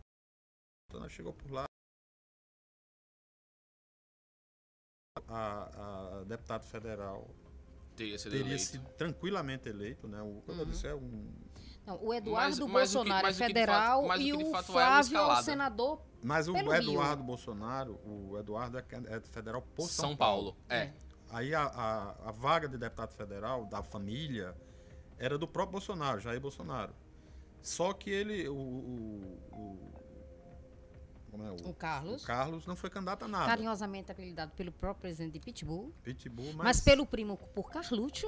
[SPEAKER 4] Santana chegou por lá. A, a deputado federal
[SPEAKER 5] Teria sido
[SPEAKER 4] teria
[SPEAKER 5] eleito.
[SPEAKER 4] sido tranquilamente eleito, né? O, como eu disse, é um.
[SPEAKER 3] Não, o Eduardo
[SPEAKER 5] Mas- o
[SPEAKER 3] Bolsonaro
[SPEAKER 5] mas o
[SPEAKER 3] é
[SPEAKER 5] que de
[SPEAKER 3] federal
[SPEAKER 5] fato- o
[SPEAKER 3] e o
[SPEAKER 5] fato é uma
[SPEAKER 3] Flávio é o senador.
[SPEAKER 4] Mas o
[SPEAKER 3] Pelo Rio.
[SPEAKER 4] Eduardo Bolsonaro, o Eduardo é, é federal por São,
[SPEAKER 5] São Paulo. É.
[SPEAKER 4] Aí a, a, a vaga de deputado federal da família era do próprio Bolsonaro, Jair Bolsonaro. Só que ele, o, o, o- como é, o,
[SPEAKER 3] O Carlos.
[SPEAKER 4] o Carlos não foi candidato a nada.
[SPEAKER 3] Carinhosamente apelidado pelo próprio presidente de Pitbull,
[SPEAKER 4] Pitbull,
[SPEAKER 3] mas,
[SPEAKER 4] mas,
[SPEAKER 3] pelo primo por Carluxo.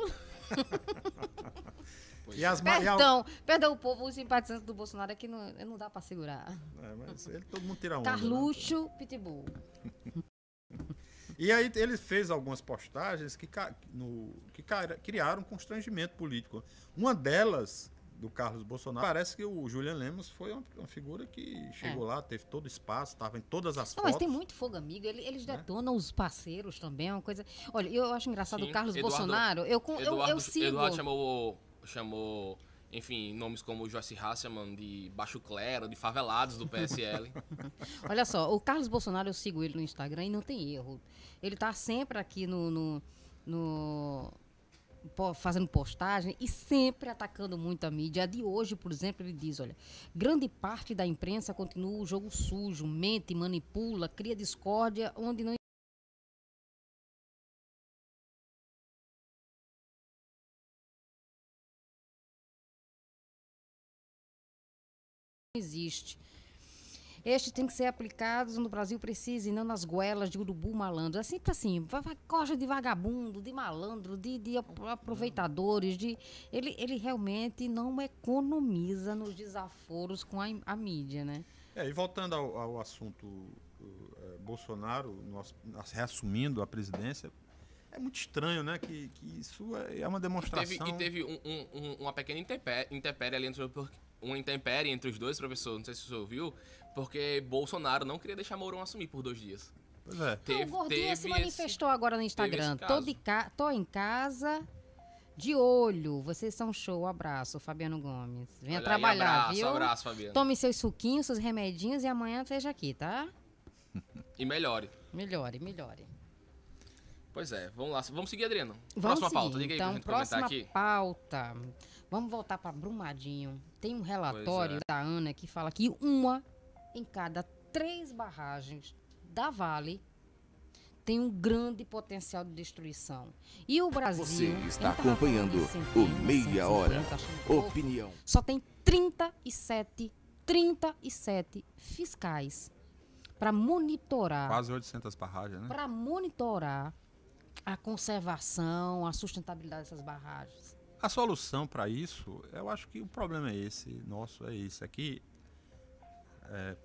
[SPEAKER 4] e as, ma- e a-
[SPEAKER 3] Perdão, perdão, o povo, os simpatizantes do Bolsonaro é que não, não dá pra segurar.
[SPEAKER 4] é, mas ele, todo mundo tira onda. né?
[SPEAKER 3] Carluxo, Pitbull.
[SPEAKER 4] E aí ele fez algumas postagens que, no, que criaram constrangimento político. Uma delas, do Carlos Bolsonaro, parece que o Julian Lemos foi uma, uma figura que chegou lá, teve todo o espaço, estava em todas as
[SPEAKER 3] É. Não,
[SPEAKER 4] fotos.
[SPEAKER 3] mas tem muito fogo amigo, ele- eles detonam os parceiros também, é uma coisa... Olha, eu acho engraçado
[SPEAKER 5] Sim,
[SPEAKER 3] o Carlos
[SPEAKER 5] Eduardo-
[SPEAKER 3] Bolsonaro, eu, eu,
[SPEAKER 5] Eduardo,
[SPEAKER 3] eu sigo...
[SPEAKER 5] Eduardo chamou, chamou, enfim, nomes como Joyce Hasselman de baixo clero, de favelados do PSL.
[SPEAKER 3] Olha só, o Carlos Bolsonaro, eu sigo ele no Instagram e não tem erro. Ele tá sempre aqui no. no, no- fazendo postagem e sempre atacando muito a mídia. A de hoje, por exemplo, ele diz: olha, grande parte da imprensa continua o jogo sujo, mente, manipula, cria discórdia onde não existe. Estes têm que ser aplicados no Brasil precisa e não nas goelas de urubu malandro. É sempre assim, coja de vagabundo, de malandro, de, de ap- aproveitadores. De... Ele, ele realmente não economiza nos desaforos com a, a mídia, né?
[SPEAKER 4] É, e voltando ao, ao assunto uh, eh, Bolsonaro, nós, nós reassumindo a presidência, é muito estranho, né? Que, que isso é é uma
[SPEAKER 5] E
[SPEAKER 4] demonstração.
[SPEAKER 5] teve, e teve um- um- um- uma pequena intempé- intempérie ali uma intempérie entre os dois, professor, não sei se você ouviu, porque Bolsonaro não queria deixar Mourão assumir por dois dias.
[SPEAKER 4] Pois é.
[SPEAKER 5] Teve,
[SPEAKER 3] o Gordinho se
[SPEAKER 5] esse-
[SPEAKER 3] manifestou agora no Instagram.
[SPEAKER 5] esse
[SPEAKER 3] Tô, de ca... Tô em casa, de olho. Vocês são show. Abraço, Fabiano Gomes. Venha
[SPEAKER 5] Olha aí,
[SPEAKER 3] trabalhar,
[SPEAKER 5] abraço,
[SPEAKER 3] viu?
[SPEAKER 5] Abraço, Fabiano.
[SPEAKER 3] Tome seus suquinhos, seus remedinhos e amanhã esteja aqui, tá?
[SPEAKER 5] E melhore.
[SPEAKER 3] Melhore, melhore.
[SPEAKER 5] Pois é, vamos lá. Vamos seguir, Adriano.
[SPEAKER 3] Vamos
[SPEAKER 5] próxima
[SPEAKER 3] seguir,
[SPEAKER 5] pauta, diga aí
[SPEAKER 3] então,
[SPEAKER 5] pra gente
[SPEAKER 3] próxima
[SPEAKER 5] comentar aqui.
[SPEAKER 3] pauta. Vamos voltar para Brumadinho. Tem um relatório
[SPEAKER 5] é.
[SPEAKER 3] da ANA que fala que uma em cada três barragens da Vale tem um grande potencial de destruição. E o Brasil...
[SPEAKER 1] Você está acompanhando o Meia Hora.
[SPEAKER 3] 150, achando pouco.
[SPEAKER 1] Opinião.
[SPEAKER 3] Só tem 37, 37 fiscais para monitorar
[SPEAKER 4] Quase 800 barragens, né?
[SPEAKER 3] para monitorar a conservação, a sustentabilidade dessas barragens.
[SPEAKER 4] A solução para isso, eu acho que o problema é esse, nosso é esse aqui. É,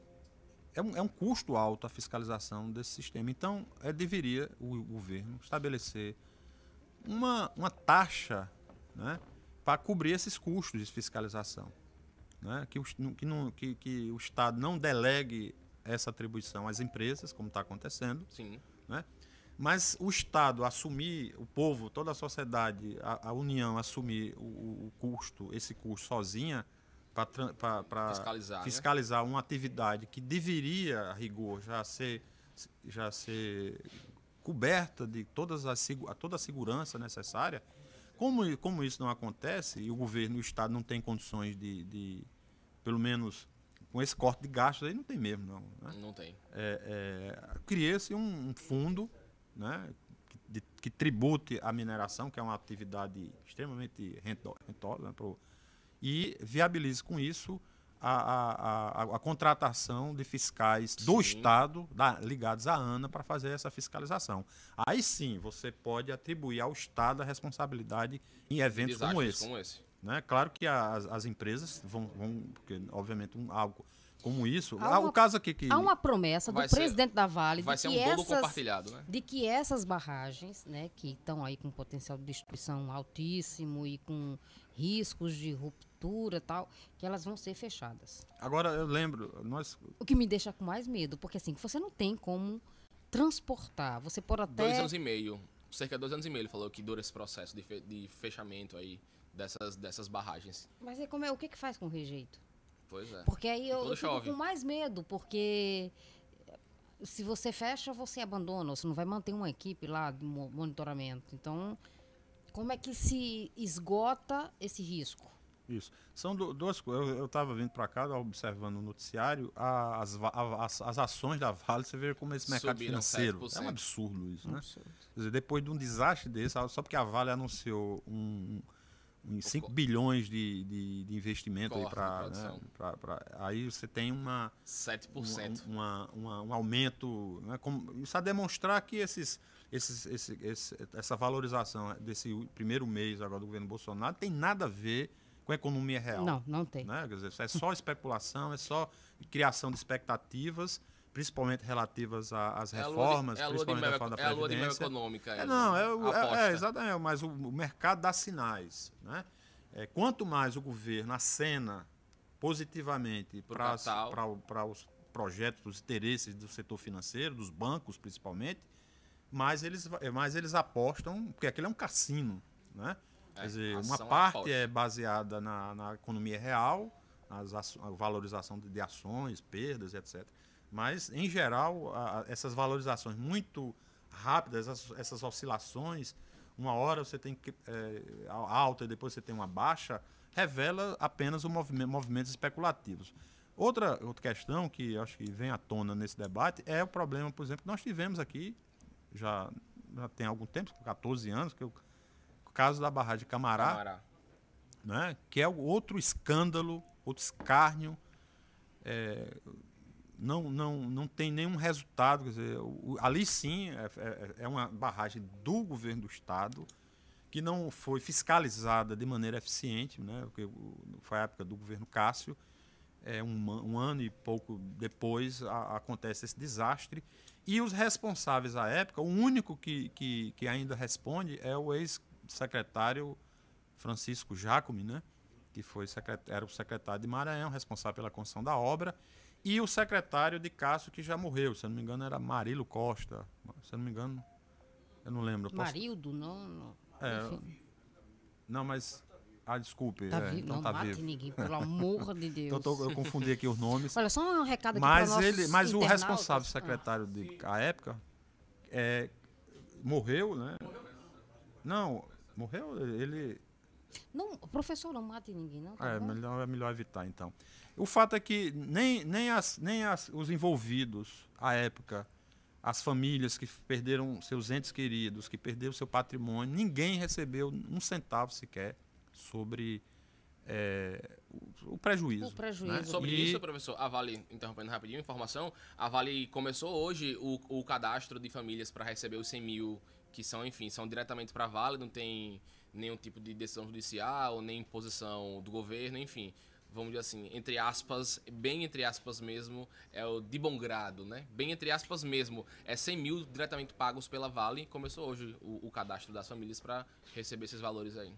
[SPEAKER 4] é, um, é um custo alto a fiscalização desse sistema. Então, é, deveria o, governo estabelecer uma, uma taxa né, para cobrir esses custos de fiscalização. Né? Que, o, que, não, que, que o Estado não delegue essa atribuição às empresas, como está acontecendo,
[SPEAKER 5] Sim.
[SPEAKER 4] né? Mas o Estado assumir, o povo, toda a sociedade, a, a União assumir o, o custo, esse custo sozinha, para
[SPEAKER 5] Fiscalizar, né?
[SPEAKER 4] fiscalizar uma atividade que deveria, a rigor, já ser, já ser coberta de todas as, toda a segurança necessária, como, como isso não acontece e o governo e o Estado não tem condições de, de pelo menos com esse corte de gastos aí não tem mesmo não. né?
[SPEAKER 5] Não tem.
[SPEAKER 4] é, é, cria-se um, um fundo né, que, de- que tribute a mineração, que é uma atividade extremamente rento- rentosa, né, pro- e viabilize com isso a, a- a- a contratação de fiscais do
[SPEAKER 5] Sim.
[SPEAKER 4] Estado da- ligados à ANA para fazer essa fiscalização. Aí sim você pode atribuir ao Estado a responsabilidade em eventos como esse.
[SPEAKER 5] como esse.
[SPEAKER 4] Né? Claro que as, as empresas vão, vão porque obviamente um, algo como isso.
[SPEAKER 3] Há
[SPEAKER 4] Ah,
[SPEAKER 3] uma-
[SPEAKER 4] o caso aqui que.
[SPEAKER 3] Há uma promessa do
[SPEAKER 5] ser-
[SPEAKER 3] presidente da Vale
[SPEAKER 5] Vai
[SPEAKER 3] de
[SPEAKER 5] ser um
[SPEAKER 3] que,
[SPEAKER 5] bolo
[SPEAKER 3] essas,
[SPEAKER 5] compartilhado, né?
[SPEAKER 3] de que essas barragens, né, que estão aí com potencial de destruição altíssimo e com riscos de ruptura e tal, que elas vão ser fechadas.
[SPEAKER 4] Agora eu lembro, nós.
[SPEAKER 3] O que me deixa com mais medo, porque assim, você não tem como transportar. Você pode até.
[SPEAKER 5] Dois anos e meio. Cerca de dois anos e meio ele falou que dura esse processo de, fe- de fechamento aí dessas, dessas barragens.
[SPEAKER 3] Mas é como é, o que, que faz com rejeito?
[SPEAKER 5] Pois é.
[SPEAKER 3] Porque aí eu, eu fico com mais medo, porque se você fecha, você abandona, você não vai manter uma equipe lá de mo- monitoramento. Então, como é que se esgota esse risco?
[SPEAKER 4] Isso. São du- duas coisas. Eu estava vindo para cá, observando o noticiário, a- as, as, as ações da Vale, você vê como esse mercado
[SPEAKER 5] Subiram
[SPEAKER 4] financeiro.
[SPEAKER 5] 7%.
[SPEAKER 4] É um absurdo isso, né? Quer dizer, depois de um desastre desse, só porque a Vale anunciou um, um 5 bilhões de, de, de investimento aí para.
[SPEAKER 5] produção.
[SPEAKER 4] aí você tem uma.
[SPEAKER 5] 7%.
[SPEAKER 4] um, uma- uma- um aumento. Né, como, isso a demonstrar que esses, esses, esse, esse- essa valorização desse primeiro mês agora do governo Bolsonaro tem nada a ver com a economia real.
[SPEAKER 3] Não, não tem.
[SPEAKER 4] Né? Quer dizer, é só especulação, é só criação de expectativas, principalmente relativas às
[SPEAKER 5] É a lua de-
[SPEAKER 4] reformas,
[SPEAKER 5] é a lua de
[SPEAKER 4] principalmente
[SPEAKER 5] mel,
[SPEAKER 4] a reforma da
[SPEAKER 5] é a lua de mel econômica.
[SPEAKER 4] É, não, é, o- é-
[SPEAKER 5] Aposta.
[SPEAKER 4] é, exatamente, mas o, o mercado dá sinais. Né? É, quanto mais o governo acena positivamente para os projetos, os interesses do setor financeiro, dos bancos principalmente, mais eles, é, mais eles apostam, porque aquilo é um cassino. Né?
[SPEAKER 5] É,
[SPEAKER 4] Quer dizer, uma
[SPEAKER 5] ação
[SPEAKER 4] parte
[SPEAKER 5] aposta.
[SPEAKER 4] é baseada na, na economia real, aço- a valorização de ações, perdas, etc. Mas, em geral, a- essas valorizações muito rápidas, essas, essas oscilações, uma hora você tem é, a- alta e depois você tem uma baixa, revela apenas o movimento, movimentos especulativos. Outra, outra questão que acho que vem à tona nesse debate é o problema, por exemplo, que nós tivemos aqui, já, já tem algum tempo, 14 anos, que é o caso da barragem de Camará,
[SPEAKER 5] Camará.
[SPEAKER 4] né, que é outro escândalo, outro escárnio, é, não, não, não tem nenhum resultado. Quer dizer, o- ali sim é, é- é uma barragem do governo do Estado que não foi fiscalizada de maneira eficiente, né, porque foi a época do governo Cássio. É, um, um ano e pouco depois a- acontece esse desastre. E os responsáveis à época, o único que, que, que ainda responde é o ex-secretário Francisco Jacome, né? que foi era o secretário de Maranhão, responsável pela construção da obra, e o secretário de Cássio, que já morreu, se eu não me engano, era Marilo Costa. Se eu não me engano, eu não lembro. eu posso-
[SPEAKER 3] Marildo, não. não.
[SPEAKER 4] É, Não, mas. Ah, desculpe.
[SPEAKER 3] tá
[SPEAKER 4] é,
[SPEAKER 3] vivo.
[SPEAKER 4] então
[SPEAKER 3] não
[SPEAKER 4] tá
[SPEAKER 3] mate
[SPEAKER 4] vivo.
[SPEAKER 3] ninguém, pelo amor de Deus.
[SPEAKER 4] Então, eu confundi aqui os nomes.
[SPEAKER 3] Olha, só um recado aqui
[SPEAKER 4] Mas, ele, mas o
[SPEAKER 3] internautas.
[SPEAKER 4] responsável
[SPEAKER 3] Ah.
[SPEAKER 4] secretário de à época é, morreu, né? Não, morreu, ele.
[SPEAKER 3] Não, professor, não mate ninguém, não. Tá
[SPEAKER 4] É melhor, é melhor evitar, então. O fato é que nem, nem, as, nem as, os envolvidos à época, as famílias que perderam seus entes queridos, que perderam seu patrimônio, ninguém recebeu um centavo sequer sobre é, o, o prejuízo.
[SPEAKER 3] O prejuízo.
[SPEAKER 4] né?
[SPEAKER 5] Sobre
[SPEAKER 4] E-
[SPEAKER 5] isso, professor, a Vale, interrompendo rapidinho, informação, a Vale começou hoje o, o cadastro de famílias para receber os 100 mil, que são, enfim, são diretamente para a Vale, não tem nenhum tipo de decisão judicial, nem imposição do governo, enfim. Vamos dizer assim, entre aspas, bem entre aspas mesmo, é o de bom grado, né? Bem entre aspas mesmo, é 100 mil diretamente pagos pela Vale. Começou hoje o, o cadastro das famílias para receber esses valores aí.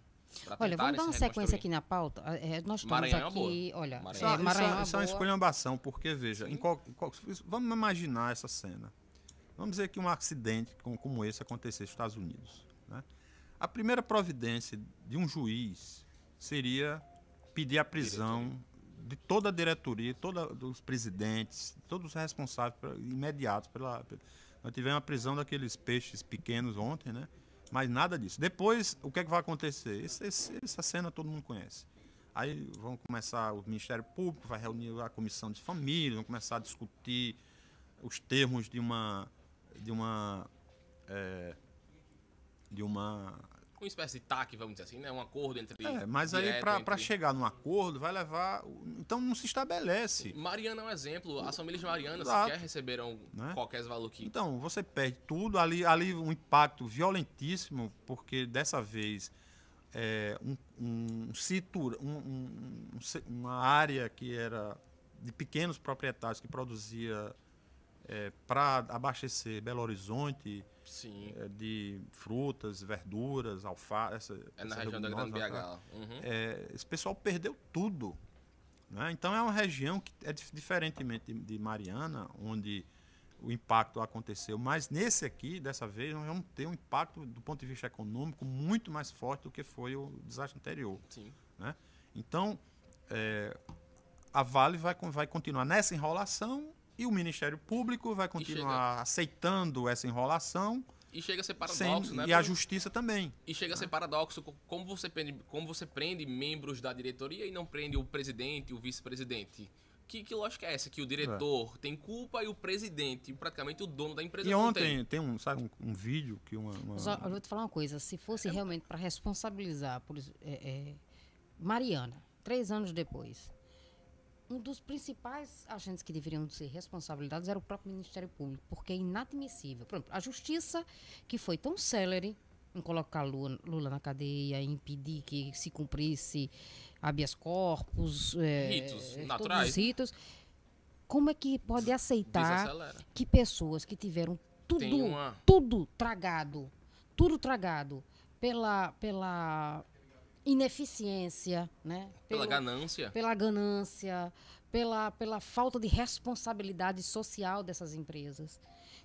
[SPEAKER 3] Olha, vamos dar uma
[SPEAKER 5] se
[SPEAKER 3] sequência aqui na pauta. É, nós estamos
[SPEAKER 5] Maranhão é
[SPEAKER 3] aqui,
[SPEAKER 5] boa.
[SPEAKER 3] olha,
[SPEAKER 5] Maranhão.
[SPEAKER 4] Isso,
[SPEAKER 3] é,
[SPEAKER 4] isso-
[SPEAKER 3] Maranhão é
[SPEAKER 4] isso é uma
[SPEAKER 3] boa.
[SPEAKER 4] esculhambação, porque, veja, em qual- em qual- vamos imaginar essa cena. Vamos dizer que um acidente como, como esse acontecesse nos Estados Unidos. né? A primeira providência de um juiz seria pedir a prisão de toda a diretoria, toda, dos presidentes, todos os responsáveis imediatos pela, pela- Nós tivemos a prisão daqueles peixes pequenos ontem, né? Mas nada disso. Depois, o que, é que vai acontecer? Esse- esse- essa cena todo mundo conhece. Aí vão começar, o Ministério Público vai reunir a comissão de família, vão começar a discutir os termos de uma. de uma. é, de uma.
[SPEAKER 5] Uma espécie de TAC, vamos dizer assim, né? Um acordo entre.
[SPEAKER 4] É, mas aí para
[SPEAKER 5] entre-
[SPEAKER 4] chegar num acordo vai levar. Então não se estabelece.
[SPEAKER 5] Mariana é um exemplo. As famílias de Mariana
[SPEAKER 4] Exato.
[SPEAKER 5] sequer receberam
[SPEAKER 4] Né?
[SPEAKER 5] qualquer valor que.
[SPEAKER 4] Então, você perde tudo. Ali, ali um impacto violentíssimo, porque dessa vez é, um, um, um- um- um uma área que era de pequenos proprietários que produzia é, para abastecer Belo Horizonte
[SPEAKER 5] Sim.
[SPEAKER 4] é, de frutas, verduras, alface. Essa,
[SPEAKER 5] É na região da Grande BH. lá. Uhum.
[SPEAKER 4] é, esse pessoal perdeu tudo. né? Então é uma região que é dif- diferentemente de, de Mariana, onde o impacto aconteceu, mas nesse aqui, dessa vez, nós vamos ter um impacto do ponto de vista econômico muito mais forte do que foi o desastre anterior.
[SPEAKER 5] Sim.
[SPEAKER 4] Então, é, a Vale vai, vai continuar nessa enrolação e o Ministério Público vai continuar aceitando essa enrolação
[SPEAKER 5] E chega a ser
[SPEAKER 4] sem-
[SPEAKER 5] paradoxo, né?
[SPEAKER 4] e a Justiça também.
[SPEAKER 5] E chega a ser paradoxo co- como você, prende, como você prende membros da diretoria e não prende o presidente e o vice-presidente. Que, que lógica é essa? Que o diretor tem culpa e o presidente, praticamente o dono da empresa,
[SPEAKER 4] E
[SPEAKER 5] não
[SPEAKER 4] ontem
[SPEAKER 5] tem.
[SPEAKER 4] tem um, sabe, um, um vídeo que uma. uma-
[SPEAKER 3] Mas, ó, eu vou te falar uma coisa, se
[SPEAKER 5] É
[SPEAKER 3] fosse realmente para responsabilizar, por, é, é, Mariana, três anos depois, um dos principais agentes que deveriam ser responsabilizados era o próprio Ministério Público, porque é inadmissível. Por exemplo, a justiça, que foi tão célere em colocar Lula, Lula na cadeia, em impedir que se cumprisse habeas corpus, é,
[SPEAKER 5] Ritos naturais.
[SPEAKER 3] os ritos, como é que pode aceitar
[SPEAKER 5] Desacelera.
[SPEAKER 3] que pessoas que tiveram tudo,
[SPEAKER 5] uma-
[SPEAKER 3] tudo tragado, tudo tragado pela, pela ineficiência, né?
[SPEAKER 5] Pela
[SPEAKER 3] Pelo-
[SPEAKER 5] ganância.
[SPEAKER 3] pela ganância, pela, pela falta de responsabilidade social dessas empresas.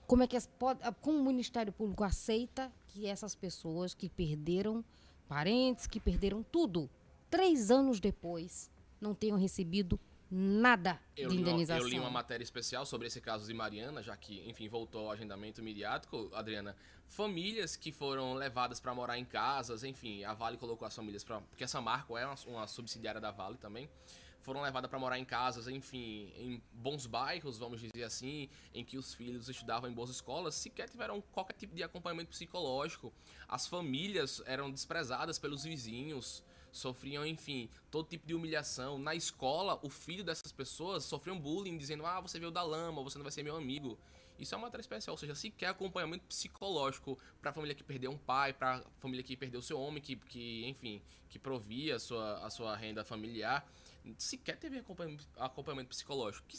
[SPEAKER 3] Como é que as, pode, como o Ministério Público aceita que essas pessoas que perderam parentes, que perderam tudo, três anos depois, não tenham recebido nada
[SPEAKER 5] Eu
[SPEAKER 3] de
[SPEAKER 5] li, uma,
[SPEAKER 3] indenização?
[SPEAKER 5] eu li uma matéria especial sobre esse caso de Mariana, já que, enfim, voltou ao agendamento midiático, Adriana. Famílias que foram levadas para morar em casas, enfim, a Vale colocou as famílias para. Porque essa Marco é uma, uma subsidiária da Vale também. Foram levadas para morar em casas, enfim, em bons bairros, vamos dizer assim, em que os filhos estudavam em boas escolas, sequer tiveram qualquer tipo de acompanhamento psicológico. As famílias eram desprezadas pelos vizinhos, sofriam, enfim, todo tipo de humilhação. Na escola, o filho dessas pessoas sofriam bullying, dizendo: ah, você veio da lama, você não vai ser meu amigo. Isso é uma matéria especial, ou seja, sequer acompanhamento psicológico para a família que perdeu um pai, para a família que perdeu seu homem, que, que enfim, que provia a sua, a sua renda familiar. Sequer teve acompanhamento, acompanhamento psicológico. Que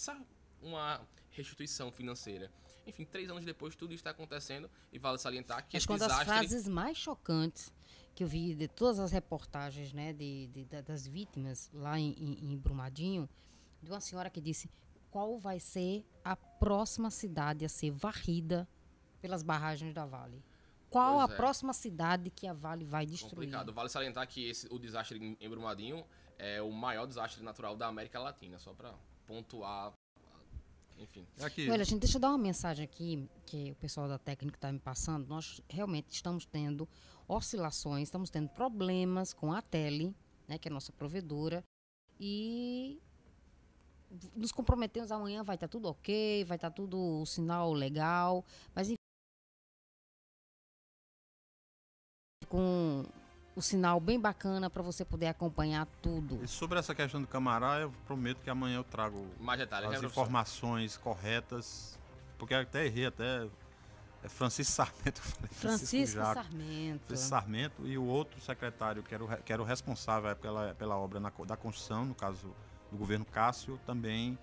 [SPEAKER 5] uma restituição financeira. Enfim, três anos depois, tudo isso está acontecendo e vale salientar que
[SPEAKER 3] Acho
[SPEAKER 5] esse
[SPEAKER 3] que uma das
[SPEAKER 5] desastre...
[SPEAKER 3] frases mais chocantes que eu vi de todas as reportagens né, de, de- da- das vítimas lá em, em- em Brumadinho, de uma senhora que disse qual vai ser a próxima cidade a ser varrida pelas barragens da Vale. Qual
[SPEAKER 5] Pois
[SPEAKER 3] a
[SPEAKER 5] é.
[SPEAKER 3] próxima cidade que a Vale vai destruir?
[SPEAKER 5] complicado. Vale salientar que esse, o desastre em Brumadinho é o maior desastre natural da América Latina, só para pontuar, enfim.
[SPEAKER 4] Aqui,
[SPEAKER 3] Olha, gente, deixa eu dar uma mensagem aqui que o pessoal da técnica está me passando. Nós realmente estamos tendo oscilações, estamos tendo problemas com a Tele, né, que é a nossa provedora, e nos comprometemos amanhã vai estar tudo ok, vai estar tudo o sinal legal, mas enfim, com o sinal bem bacana para você poder acompanhar tudo.
[SPEAKER 4] E sobre essa questão do Camará, eu prometo que amanhã eu trago
[SPEAKER 5] Mais detalhes, né,
[SPEAKER 4] as
[SPEAKER 5] professor?
[SPEAKER 4] informações corretas, porque eu até errei até é Francisco Sarmento, eu falei
[SPEAKER 3] Francisco
[SPEAKER 4] Jaco.
[SPEAKER 3] Sarmento.
[SPEAKER 4] Francisco Sarmento e o outro secretário que era o, que era o responsável pela, pela obra na da construção, no caso do governo Cássio, também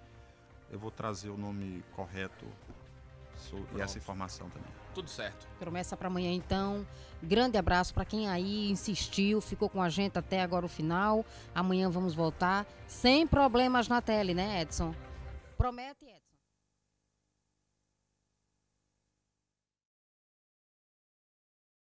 [SPEAKER 4] eu vou trazer o nome correto so- e essa informação também.
[SPEAKER 5] Tudo certo.
[SPEAKER 3] Promessa para amanhã, então. Grande abraço para quem aí insistiu, ficou com a gente até agora o final. Amanhã vamos voltar sem problemas na tele, né, Edson? Promete, Edson?